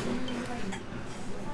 はい。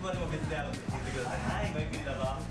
はいお待たせでも別であるんで聞いてください。はいごゆっくりどうぞ。